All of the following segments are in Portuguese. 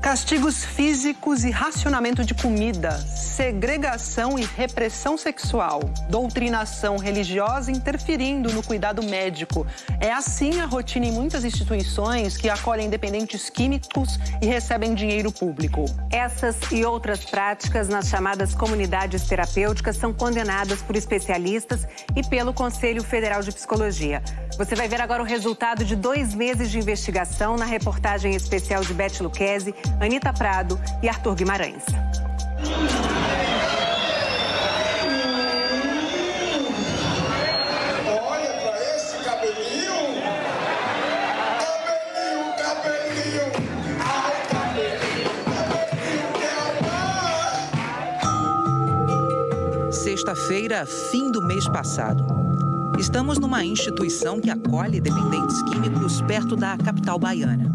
Castigos físicos e racionamento de comida, segregação e repressão sexual, doutrinação religiosa interferindo no cuidado médico. É assim a rotina em muitas instituições que acolhem dependentes químicos e recebem dinheiro público. Essas e outras práticas nas chamadas comunidades terapêuticas são condenadas por especialistas e pelo Conselho Federal de Psicologia. Você vai ver agora o resultado de dois meses de investigação na reportagem especial de Beth Luquezzi Anitta Prado e Arthur Guimarães. Olha para esse cabelinho. Cabelinho, cabelinho. Ai, cabelinho, cabelinho, Sexta-feira, fim do mês passado. Estamos numa instituição que acolhe dependentes químicos perto da capital baiana.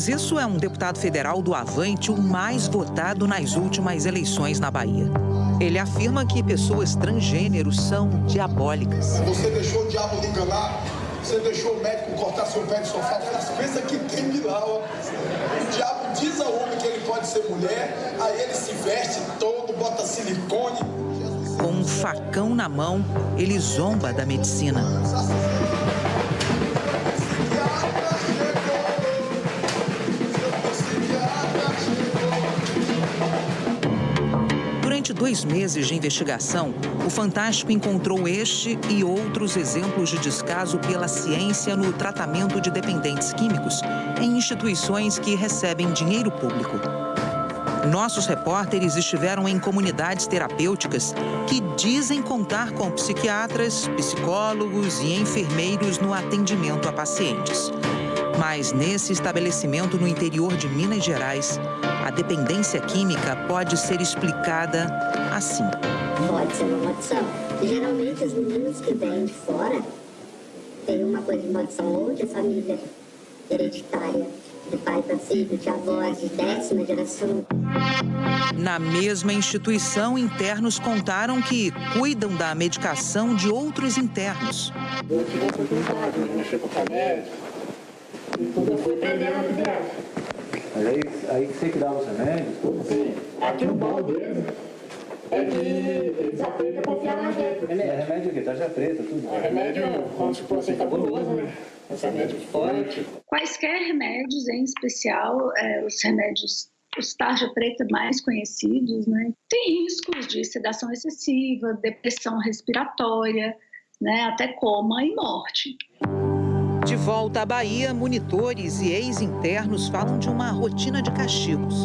Diz isso é um deputado federal do Avante, o mais votado nas últimas eleições na Bahia. Ele afirma que pessoas transgêneros são diabólicas. Você deixou o diabo lhe enganar. Você deixou o médico cortar seu pé de sofá. Pensa que tem milagre. O diabo diz ao homem que ele pode ser mulher. Aí ele se veste todo, bota silicone. Com um facão na mão, ele zomba da medicina. Dois meses de investigação, o Fantástico encontrou este e outros exemplos de descaso pela ciência no tratamento de dependentes químicos em instituições que recebem dinheiro público. Nossos repórteres estiveram em comunidades terapêuticas que dizem contar com psiquiatras, psicólogos e enfermeiros no atendimento a pacientes. Mas nesse estabelecimento no interior de Minas Gerais, a dependência química pode ser explicada assim. Pode ser uma maldição. Geralmente os meninos que vêm de fora têm uma coisa de maldição ou de família hereditária, de pai para filho, de avós, de décima geração. Na mesma instituição, internos contaram que cuidam da medicação de outros internos. Eu tive a oportunidade de mexer com o eu fui aprendendo a. Mas aí, aí que você que dava os remédios? Tudo? Sim, aqui no bom deles é que eles aprendem a confiar na gente. É remédio o quê? Tarja preta, tudo? É remédio, como se fosse cabuloso, né? Esse remédio forte. Quaisquer remédios, em especial é, os remédios, os tarja preta mais conhecidos, né? Tem riscos de sedação excessiva, depressão respiratória, né? Até coma e morte. De volta à Bahia, monitores e ex-internos falam de uma rotina de castigos.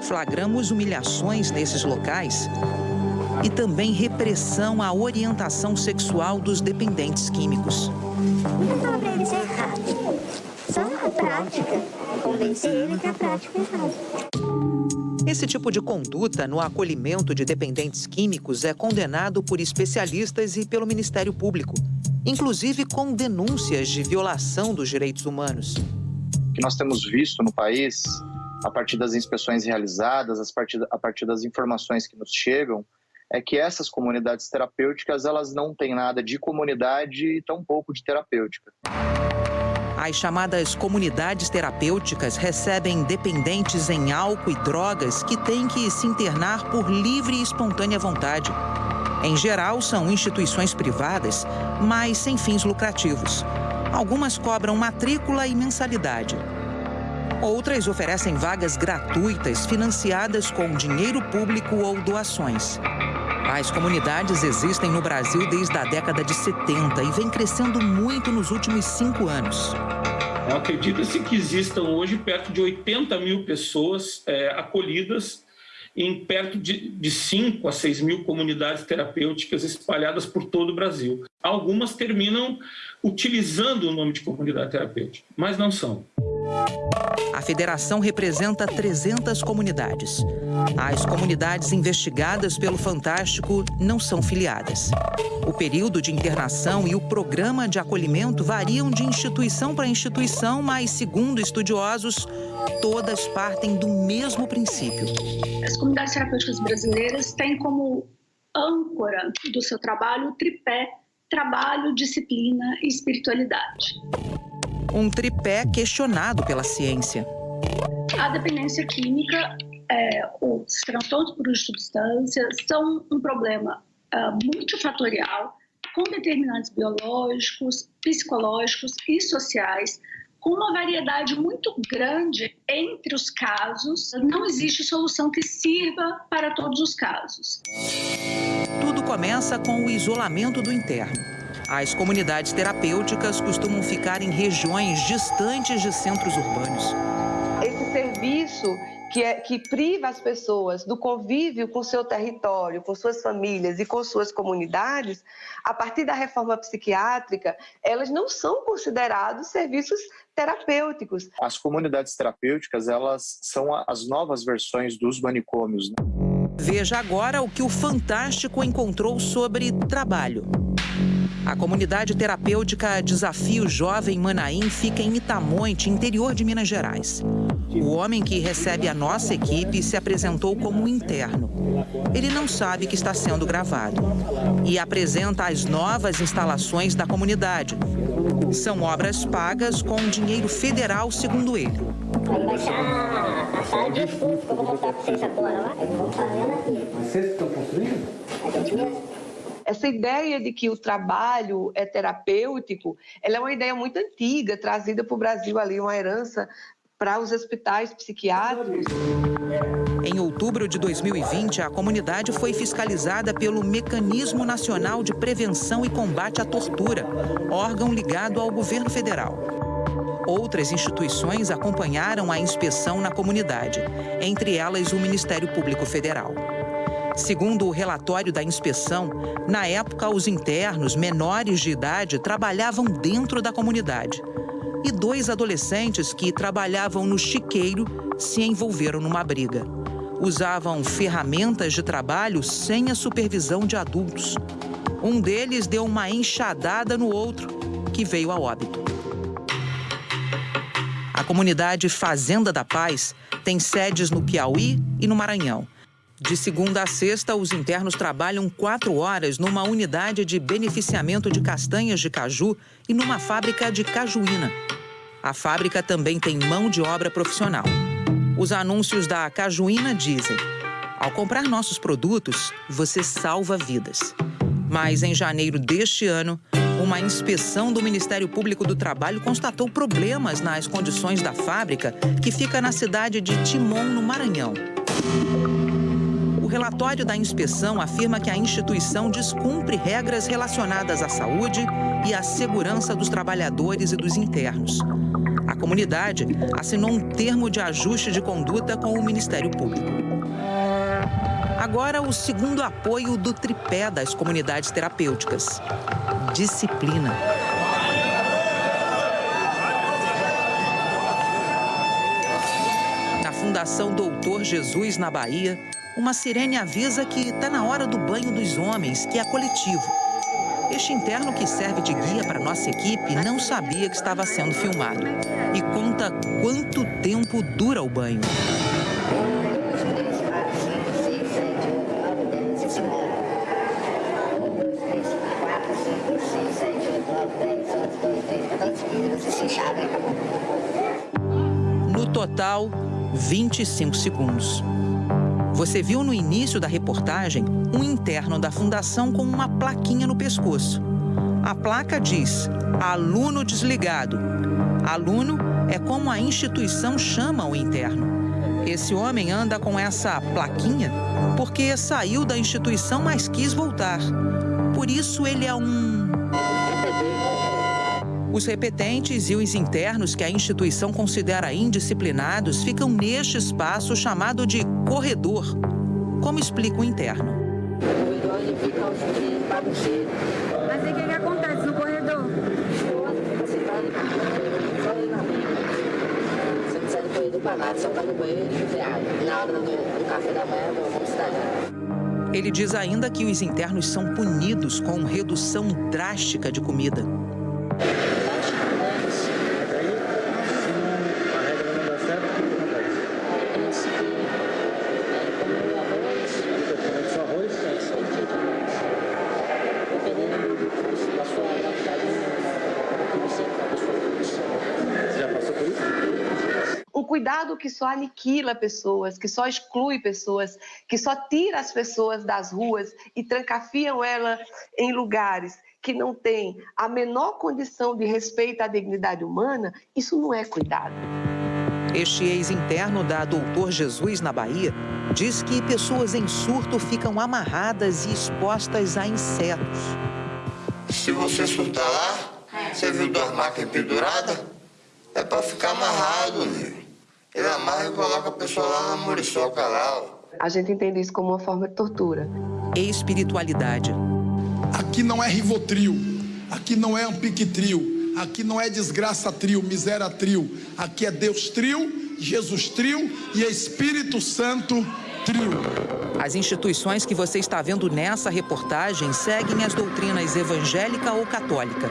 Flagramos humilhações nesses locais e também repressão à orientação sexual dos dependentes químicos. Não fala pra eles errado. Só a prática. Convencer ele que a prática é errada. Esse tipo de conduta no acolhimento de dependentes químicos é condenado por especialistas e pelo Ministério Público, inclusive com denúncias de violação dos direitos humanos. que nós temos visto no país, a partir das inspeções realizadas, a partir, a partir das informações que nos chegam, é que essas comunidades terapêuticas elas não têm nada de comunidade e tão pouco de terapêutica. As chamadas comunidades terapêuticas recebem dependentes em álcool e drogas que têm que se internar por livre e espontânea vontade. Em geral, são instituições privadas, mas sem fins lucrativos. Algumas cobram matrícula e mensalidade. Outras oferecem vagas gratuitas financiadas com dinheiro público ou doações. As comunidades existem no Brasil desde a década de 70 e vem crescendo muito nos últimos cinco anos. Acredita-se que existam hoje perto de 80 mil pessoas é, acolhidas em perto de, de 5 a 6 mil comunidades terapêuticas espalhadas por todo o Brasil. Algumas terminam utilizando o nome de comunidade terapêutica, mas não são. A federação representa 300 comunidades. As comunidades investigadas pelo Fantástico não são filiadas. O período de internação e o programa de acolhimento variam de instituição para instituição, mas, segundo estudiosos, todas partem do mesmo princípio. As comunidades terapêuticas brasileiras têm como âncora do seu trabalho o tripé trabalho, disciplina e espiritualidade. Um tripé questionado pela ciência. A dependência química, é, os transtornos por substâncias são um problema uh, multifatorial com determinantes biológicos, psicológicos e sociais, com uma variedade muito grande entre os casos. Não existe solução que sirva para todos os casos. Tudo começa com o isolamento do interno. As comunidades terapêuticas costumam ficar em regiões distantes de centros urbanos. Esse serviço que, é, que priva as pessoas do convívio com seu território, com suas famílias e com suas comunidades, a partir da reforma psiquiátrica, elas não são considerados serviços terapêuticos. As comunidades terapêuticas, elas são as novas versões dos manicômios. Né? Veja agora o que o Fantástico encontrou sobre trabalho. A comunidade terapêutica Desafio Jovem Manaim fica em Itamonte, interior de Minas Gerais. O homem que recebe a nossa equipe se apresentou como interno. Ele não sabe que está sendo gravado e apresenta as novas instalações da comunidade. São obras pagas com dinheiro federal, segundo ele. a sala de estudo que eu vou vocês agora lá. Vocês estão construindo? A gente mesmo essa ideia de que o trabalho é terapêutico, ela é uma ideia muito antiga, trazida para o Brasil ali, uma herança para os hospitais psiquiátricos. Em outubro de 2020, a comunidade foi fiscalizada pelo Mecanismo Nacional de Prevenção e Combate à Tortura, órgão ligado ao governo federal. Outras instituições acompanharam a inspeção na comunidade, entre elas o Ministério Público Federal. Segundo o relatório da inspeção, na época os internos menores de idade trabalhavam dentro da comunidade. E dois adolescentes que trabalhavam no chiqueiro se envolveram numa briga. Usavam ferramentas de trabalho sem a supervisão de adultos. Um deles deu uma enxadada no outro, que veio a óbito. A comunidade Fazenda da Paz tem sedes no Piauí e no Maranhão. De segunda a sexta, os internos trabalham quatro horas numa unidade de beneficiamento de castanhas de caju e numa fábrica de cajuína. A fábrica também tem mão de obra profissional. Os anúncios da cajuína dizem: ao comprar nossos produtos, você salva vidas. Mas em janeiro deste ano, uma inspeção do Ministério Público do Trabalho constatou problemas nas condições da fábrica, que fica na cidade de Timon, no Maranhão relatório da inspeção afirma que a instituição descumpre regras relacionadas à saúde e à segurança dos trabalhadores e dos internos. A comunidade assinou um termo de ajuste de conduta com o Ministério Público. Agora, o segundo apoio do tripé das comunidades terapêuticas: disciplina. Na Fundação Doutor Jesus, na Bahia, uma sirene avisa que está na hora do banho dos homens, que é coletivo. Este interno que serve de guia para nossa equipe não sabia que estava sendo filmado e conta quanto tempo dura o banho. No total, 25 segundos. Você viu no início da reportagem um interno da fundação com uma plaquinha no pescoço. A placa diz: aluno desligado. Aluno é como a instituição chama o interno. Esse homem anda com essa plaquinha porque saiu da instituição, mas quis voltar. Por isso ele é um os repetentes e os internos que a instituição considera indisciplinados ficam neste espaço chamado de corredor. Como explica o interno? Mas o que, que acontece no corredor? Ele diz ainda que os internos são punidos com redução drástica de comida. Cuidado que só aniquila pessoas, que só exclui pessoas, que só tira as pessoas das ruas e trancafiam elas em lugares que não têm a menor condição de respeito à dignidade humana, isso não é cuidado. Este ex-interno da Doutor Jesus, na Bahia, diz que pessoas em surto ficam amarradas e expostas a insetos. Se você surtar lá, você viu duas máquinas penduradas? É para ficar amarrado, né? E coloca a pessoa lá na muriçoca lá. A gente entende isso como uma forma de tortura. Espiritualidade. Aqui não é Rivotril, aqui não é Ampiquetril, aqui não é desgraça trio, miséria trio. Aqui é Deus trio, Jesus trio e Espírito Santo trio. As instituições que você está vendo nessa reportagem seguem as doutrinas evangélica ou católica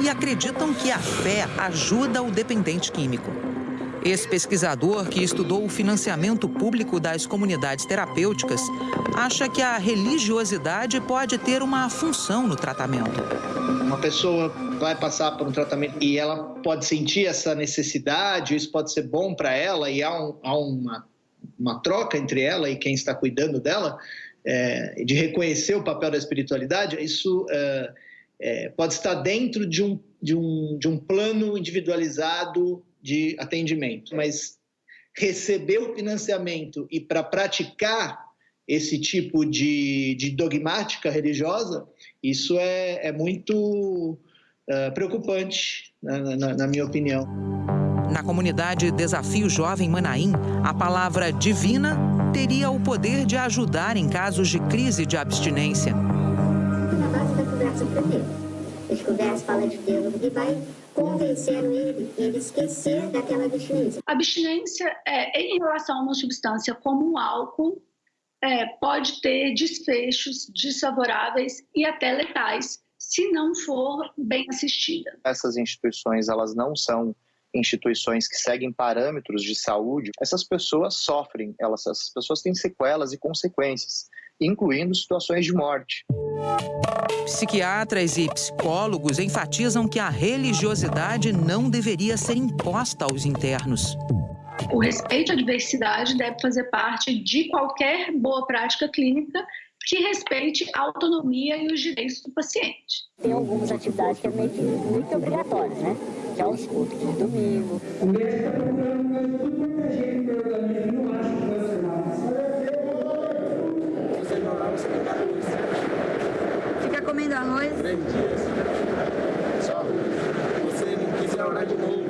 e acreditam que a fé ajuda o dependente químico. Esse pesquisador, que estudou o financiamento público das comunidades terapêuticas, acha que a religiosidade pode ter uma função no tratamento. Uma pessoa vai passar por um tratamento e ela pode sentir essa necessidade, isso pode ser bom para ela e há, um, há uma, uma troca entre ela e quem está cuidando dela, é, de reconhecer o papel da espiritualidade, isso é, é, pode estar dentro de um, de, um, de um plano individualizado de atendimento, mas receber o financiamento e para praticar esse tipo de, de dogmática religiosa, isso é, é muito uh, preocupante, na, na, na minha opinião. Na comunidade Desafio Jovem Manaim, a palavra divina teria o poder de ajudar em casos de crise de abstinência. Na base da conversa primeiro. A conversa fala de Deus e vai convenceram ele, ele esquecer daquela abstinência. Abstinência é, em relação a uma substância como o álcool é, pode ter desfechos desfavoráveis e até letais se não for bem assistida. Essas instituições elas não são instituições que seguem parâmetros de saúde, essas pessoas sofrem, elas, essas pessoas têm sequelas e consequências, incluindo situações de morte. Psiquiatras e psicólogos enfatizam que a religiosidade não deveria ser imposta aos internos. O respeito à diversidade deve fazer parte de qualquer boa prática clínica que respeite a autonomia e os direitos do paciente. Tem algumas atividades que é meio que muito obrigatórias, né? Que é os cultos de domingo. O médico está procurando tudo proteger o organismo, não acha que vai ser Você não lá, você tem que Fica comendo arroz? Três dias. Só. Você não quiser orar de novo,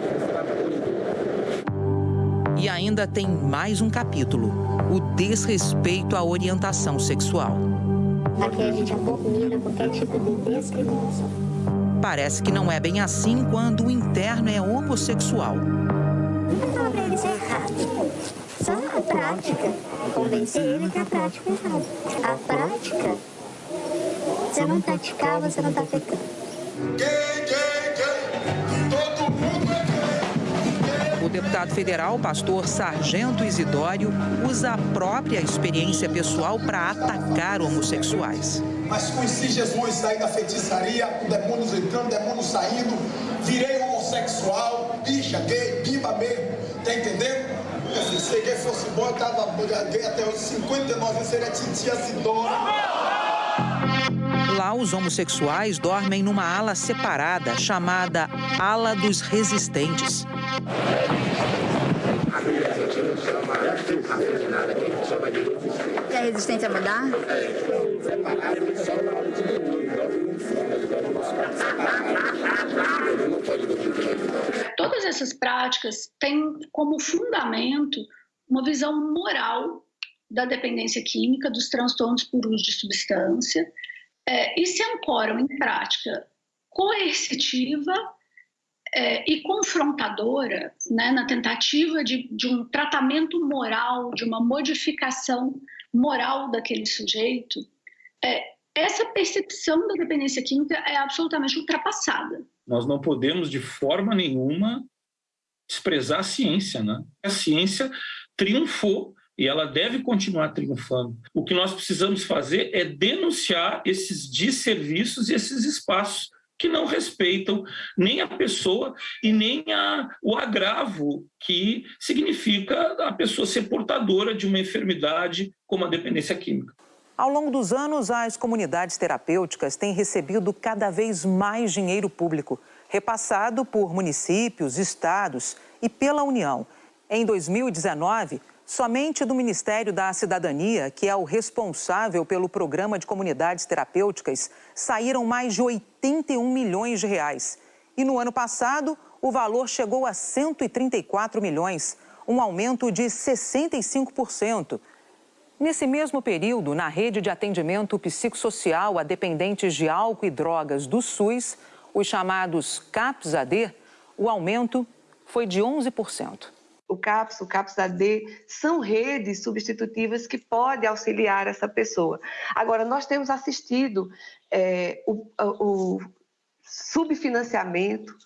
ainda tem mais um capítulo: o desrespeito à orientação sexual. Aqui a gente abomina qualquer tipo de discriminação. Parece que não é bem assim quando o interno é homossexual. Não fala pra ele ser errado. Só a prática. Convencer ele que a prática é errada. A prática, você não praticar, você não tá pecando. Deputado federal, pastor Sargento Isidório, usa a própria experiência pessoal para atacar homossexuais. Mas conheci Jesus, saí da feitiçaria, com demônios entrando, demônios saindo, virei homossexual, bicha, gay, biba mesmo, tá entendendo? Se gay fosse bom, eu tava gay até os 59, seria titia Sidona. Lá, os homossexuais dormem numa ala separada, chamada Ala dos Resistentes. E a resistência a mudar? Todas essas práticas têm como fundamento uma visão moral da dependência química, dos transtornos por uso de substância, é, e se ancoram em prática coercitiva é, e confrontadora né, na tentativa de, de um tratamento moral, de uma modificação moral daquele sujeito, é, essa percepção da dependência química é absolutamente ultrapassada. Nós não podemos, de forma nenhuma, desprezar a ciência. Né? A ciência triunfou e ela deve continuar triunfando. O que nós precisamos fazer é denunciar esses desserviços e esses espaços que não respeitam nem a pessoa e nem a, o agravo que significa a pessoa ser portadora de uma enfermidade como a dependência química. Ao longo dos anos, as comunidades terapêuticas têm recebido cada vez mais dinheiro público, repassado por municípios, estados e pela União. Em 2019, Somente do Ministério da Cidadania, que é o responsável pelo programa de comunidades terapêuticas, saíram mais de 81 milhões de reais. E no ano passado, o valor chegou a 134 milhões, um aumento de 65%. Nesse mesmo período, na rede de atendimento psicossocial a dependentes de álcool e drogas do SUS, os chamados CAPS-AD, o aumento foi de 11% o CAPS, o CAPS-AD, são redes substitutivas que podem auxiliar essa pessoa. Agora, nós temos assistido é, o, o, subfinanciamento,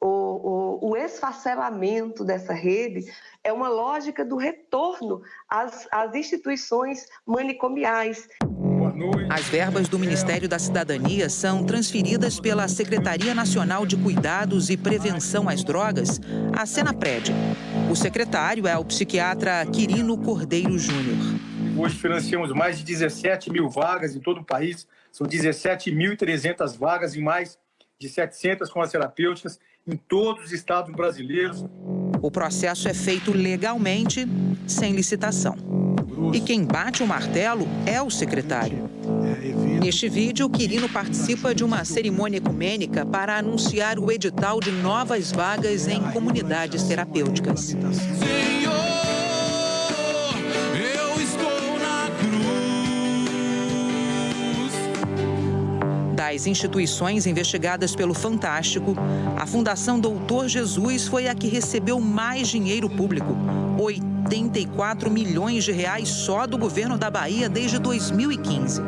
o, o, o, esfacelamento dessa rede é uma lógica do retorno às, às instituições manicomiais. As verbas do Ministério da Cidadania são transferidas pela Secretaria Nacional de Cuidados e Prevenção às Drogas, a Senapred. O secretário é o psiquiatra Quirino Cordeiro Júnior. Hoje financiamos mais de 17 mil vagas em todo o país. São 17.300 vagas em mais de 700 com as terapêuticas em todos os estados brasileiros. O processo é feito legalmente, sem licitação. E quem bate o martelo é o secretário. Neste vídeo, Quirino participa de uma cerimônia ecumênica para anunciar o edital de novas vagas em comunidades terapêuticas. Das instituições investigadas pelo Fantástico, a Fundação Doutor Jesus foi a que recebeu mais dinheiro público, 84 milhões de reais só do governo da Bahia desde 2015.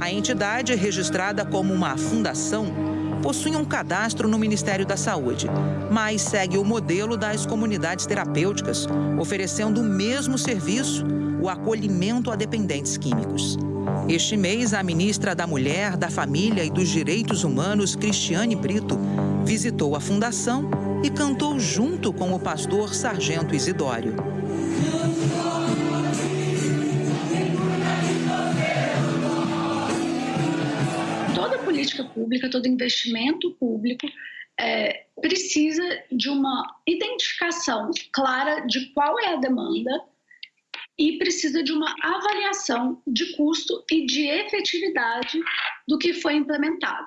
A entidade, registrada como uma fundação, possui um cadastro no Ministério da Saúde, mas segue o modelo das comunidades terapêuticas, oferecendo o mesmo serviço, o acolhimento a dependentes químicos. Este mês, a ministra da Mulher, da Família e dos Direitos Humanos, Cristiane Brito, visitou a fundação e cantou junto com o pastor Sargento Isidório. Toda política pública, todo investimento público é, precisa de uma identificação clara de qual é a demanda e precisa de uma avaliação de custo e de efetividade do que foi implementado.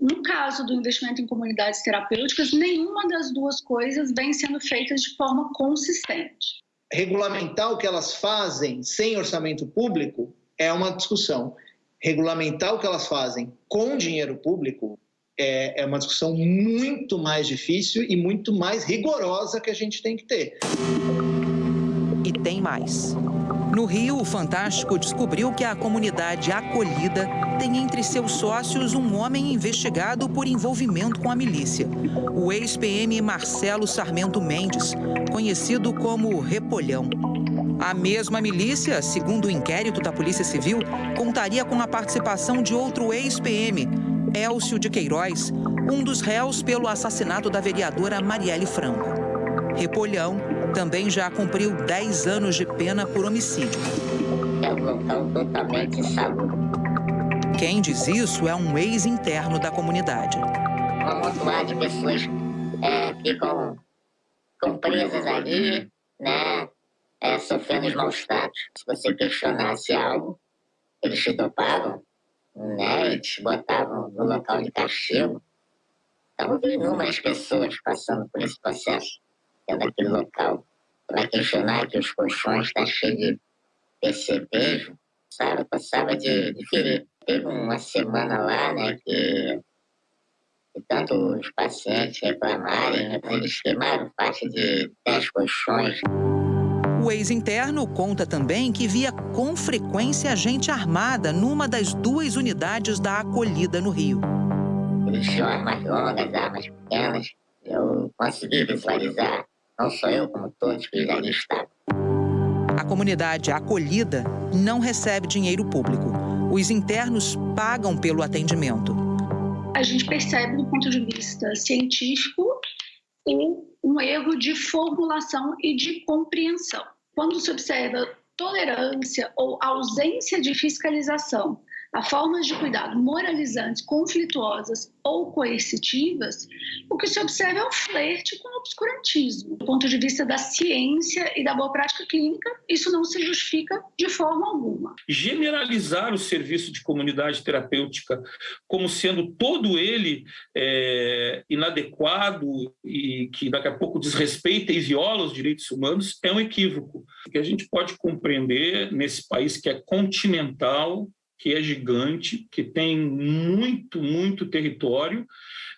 No caso do investimento em comunidades terapêuticas, nenhuma das duas coisas vem sendo feitas de forma consistente. Regulamentar o que elas fazem sem orçamento público é uma discussão. Regulamentar o que elas fazem com dinheiro público é, é uma discussão muito mais difícil e muito mais rigorosa que a gente tem que ter e tem mais. No Rio, o Fantástico descobriu que a comunidade acolhida tem entre seus sócios um homem investigado por envolvimento com a milícia, o ex-PM Marcelo Sarmento Mendes, conhecido como Repolhão. A mesma milícia, segundo o inquérito da Polícia Civil, contaria com a participação de outro ex-PM, Elcio de Queiroz, um dos réus pelo assassinato da vereadora Marielle Franco. Repolhão também já cumpriu 10 anos de pena por homicídio. É um local totalmente insalubre. Quem diz isso é um ex-interno da comunidade. Um amontoado de pessoas é, ficam, ficam presas ali, né, é, sofrendo os maus tratos. Se você questionasse algo, eles te topavam, né, e te botavam no local de castigo. Então, vi inúmeras pessoas passando por esse processo dentro daquele local. Vai questionar que os colchões estão tá cheios de percevejo, sabe? Passava de, de ferir. Teve uma semana lá, né, que E tanto os pacientes reclamarem, eles queimaram parte de 10 colchões. O ex-interno conta também que via com frequência gente armada numa das duas unidades da acolhida no Rio. Eles tinham armas longas, armas pequenas. Eu consegui visualizar, não só eu, como todos que ali estavam. A comunidade acolhida não recebe dinheiro público. Os internos pagam pelo atendimento. A gente percebe, do ponto de vista científico, um erro de formulação e de compreensão. Quando se observa tolerância ou ausência de fiscalização a formas de cuidado moralizantes, conflituosas ou coercitivas, o que se observa é um flerte com o obscurantismo. Do ponto de vista da ciência e da boa prática clínica, isso não se justifica de forma alguma. Generalizar o serviço de comunidade terapêutica como sendo todo ele é, inadequado e que daqui a pouco desrespeita e viola os direitos humanos é um equívoco. O que a gente pode compreender nesse país que é continental, que é gigante, que tem muito, muito território,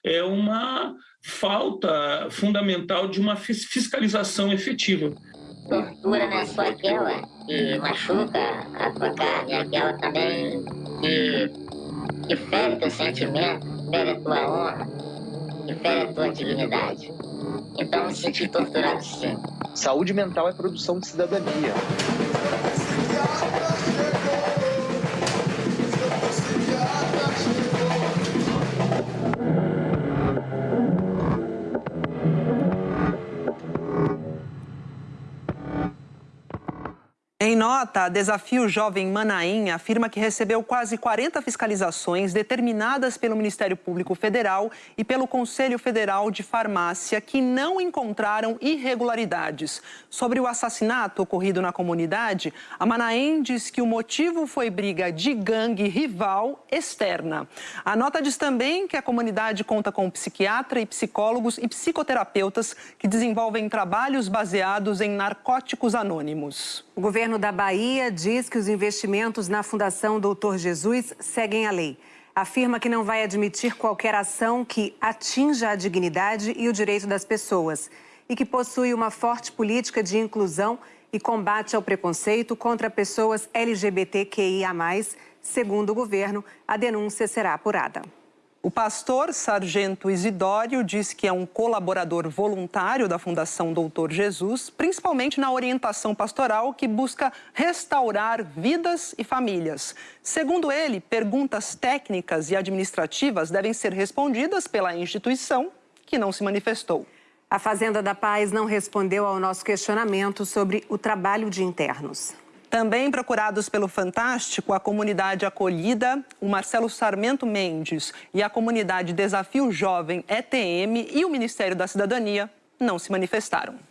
é uma falta fundamental de uma fiscalização efetiva. Tortura não é só aquela que machuca a tua carne, é aquela também que, que fere teu sentimento, fere a tua honra, que fere a tua dignidade. Então, me senti torturado sim. Saúde mental é produção de cidadania. Em nota, Desafio Jovem Manaim afirma que recebeu quase 40 fiscalizações determinadas pelo Ministério Público Federal e pelo Conselho Federal de Farmácia que não encontraram irregularidades. Sobre o assassinato ocorrido na comunidade, a Manaim diz que o motivo foi briga de gangue rival externa. A nota diz também que a comunidade conta com psiquiatra e psicólogos e psicoterapeutas que desenvolvem trabalhos baseados em narcóticos anônimos. O governo da Bahia diz que os investimentos na Fundação Doutor Jesus seguem a lei. Afirma que não vai admitir qualquer ação que atinja a dignidade e o direito das pessoas e que possui uma forte política de inclusão e combate ao preconceito contra pessoas LGBTQIA+. Segundo o governo, a denúncia será apurada. O pastor Sargento Isidório diz que é um colaborador voluntário da Fundação Doutor Jesus, principalmente na orientação pastoral que busca restaurar vidas e famílias. Segundo ele, perguntas técnicas e administrativas devem ser respondidas pela instituição que não se manifestou. A Fazenda da Paz não respondeu ao nosso questionamento sobre o trabalho de internos. Também procurados pelo Fantástico, a comunidade acolhida, o Marcelo Sarmento Mendes e a comunidade Desafio Jovem ETM e o Ministério da Cidadania não se manifestaram.